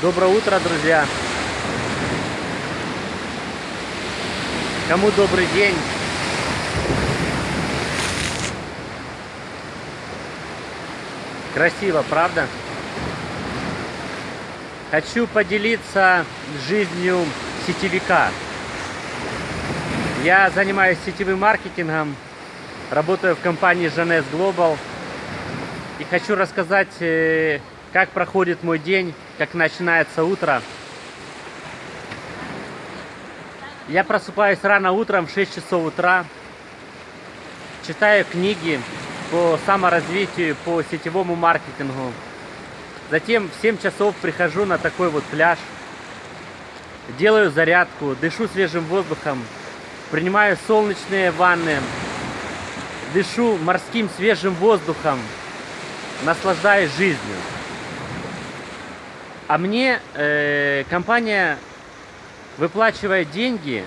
Доброе утро, друзья! Кому добрый день? Красиво, правда? Хочу поделиться жизнью сетевика. Я занимаюсь сетевым маркетингом, работаю в компании Жанес Global. И хочу рассказать, э, как проходит мой день, как начинается утро. Я просыпаюсь рано утром в 6 часов утра, читаю книги по саморазвитию, по сетевому маркетингу. Затем в 7 часов прихожу на такой вот пляж, делаю зарядку, дышу свежим воздухом, принимаю солнечные ванны, дышу морским свежим воздухом, наслаждаюсь жизнью. А мне э, компания выплачивает деньги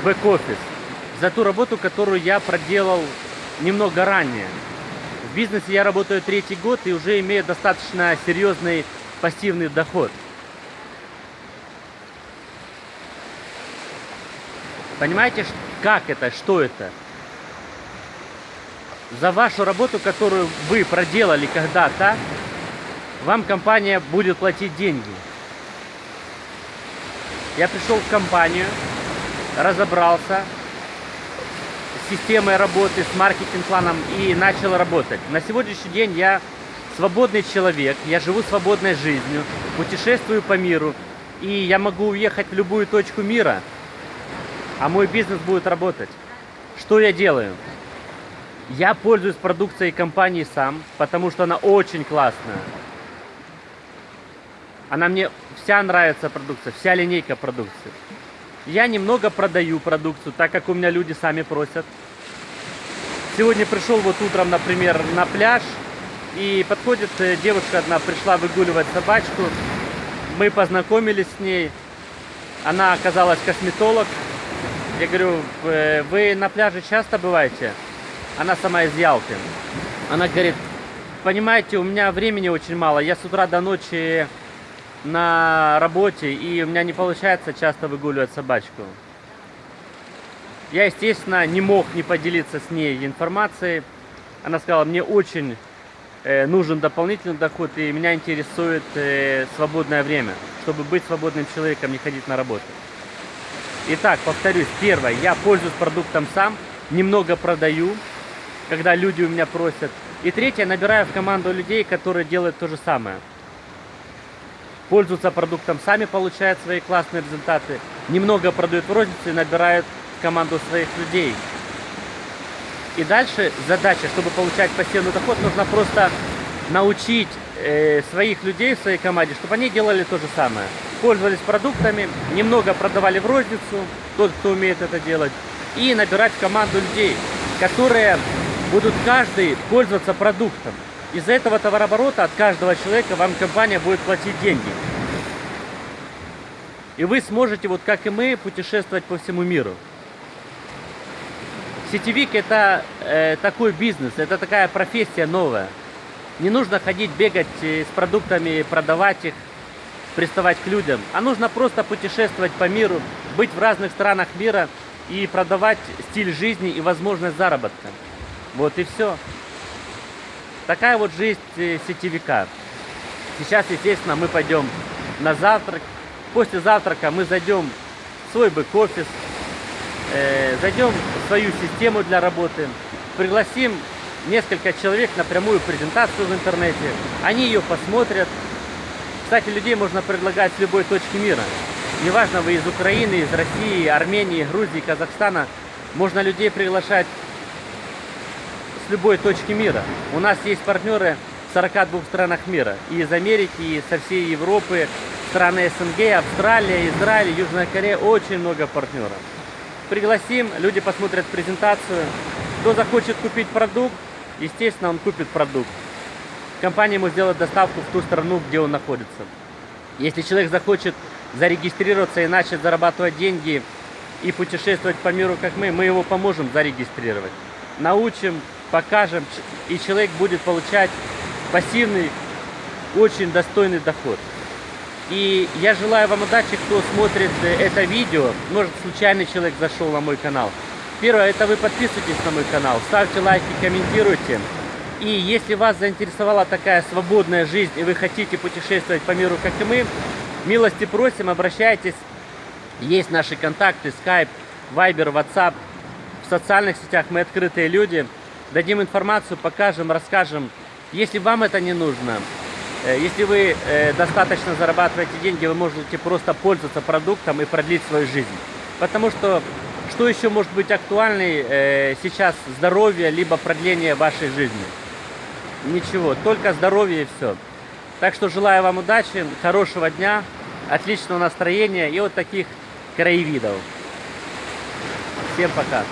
в бэк-офис за ту работу, которую я проделал немного ранее. В бизнесе я работаю третий год и уже имею достаточно серьезный пассивный доход. Понимаете, как это, что это? За вашу работу, которую вы проделали когда-то, вам компания будет платить деньги. Я пришел в компанию, разобрался с системой работы, с маркетинг-планом и начал работать. На сегодняшний день я свободный человек, я живу свободной жизнью, путешествую по миру, и я могу уехать в любую точку мира, а мой бизнес будет работать. Что я делаю? Я пользуюсь продукцией компании сам, потому что она очень классная. Она мне вся нравится продукция, вся линейка продукции. Я немного продаю продукцию, так как у меня люди сами просят. Сегодня пришел вот утром, например, на пляж, и подходит э, девушка одна, пришла выгуливать собачку. Мы познакомились с ней. Она оказалась косметолог. Я говорю, вы на пляже часто бываете? Она сама из Ялты. Она говорит, понимаете, у меня времени очень мало. Я с утра до ночи на работе, и у меня не получается часто выгуливать собачку. Я, естественно, не мог не поделиться с ней информацией. Она сказала, мне очень э, нужен дополнительный доход, и меня интересует э, свободное время, чтобы быть свободным человеком, не ходить на работу. Итак, повторюсь, первое, я пользуюсь продуктом сам, немного продаю, когда люди у меня просят. И третье, набираю в команду людей, которые делают то же самое пользуются продуктом, сами получают свои классные результаты, немного продают в рознице и набирают команду своих людей. И дальше задача, чтобы получать пассивный доход, нужно просто научить э, своих людей в своей команде, чтобы они делали то же самое. Пользовались продуктами, немного продавали в розницу, тот, кто умеет это делать, и набирать команду людей, которые будут каждый пользоваться продуктом. Из-за этого товарооборота от каждого человека вам компания будет платить деньги. И вы сможете, вот как и мы, путешествовать по всему миру. Сетевик это э, такой бизнес, это такая профессия новая. Не нужно ходить, бегать э, с продуктами, продавать их, приставать к людям. А нужно просто путешествовать по миру, быть в разных странах мира и продавать стиль жизни и возможность заработка. Вот и все. Такая вот жизнь э, сетевика. Сейчас, естественно, мы пойдем на завтрак. После завтрака мы зайдем в свой бэк-офис, э, зайдем в свою систему для работы, пригласим несколько человек на прямую презентацию в интернете. Они ее посмотрят. Кстати, людей можно предлагать с любой точки мира. Неважно, вы из Украины, из России, Армении, Грузии, Казахстана. Можно людей приглашать с любой точки мира. У нас есть партнеры в 42 странах мира. И из Америки, и со всей Европы, страны СНГ, Австралия, Израиль, Южная Корея. Очень много партнеров. Пригласим, люди посмотрят презентацию. Кто захочет купить продукт, естественно, он купит продукт. Компания ему сделает доставку в ту страну, где он находится. Если человек захочет зарегистрироваться и начать зарабатывать деньги и путешествовать по миру, как мы, мы его поможем зарегистрировать. Научим, покажем, и человек будет получать пассивный, очень достойный доход. И я желаю вам удачи, кто смотрит э, это видео. Может, случайный человек зашел на мой канал. Первое, это вы подписывайтесь на мой канал, ставьте лайки, комментируйте. И если вас заинтересовала такая свободная жизнь, и вы хотите путешествовать по миру, как и мы, милости просим, обращайтесь. Есть наши контакты, Skype, Viber, WhatsApp. В социальных сетях мы открытые люди. Дадим информацию, покажем, расскажем. Если вам это не нужно, э, если вы э, достаточно зарабатываете деньги, вы можете просто пользоваться продуктом и продлить свою жизнь. Потому что что еще может быть актуальной э, сейчас здоровье, либо продление вашей жизни? Ничего, только здоровье и все. Так что желаю вам удачи, хорошего дня, отличного настроения и вот таких краевидов. Всем пока.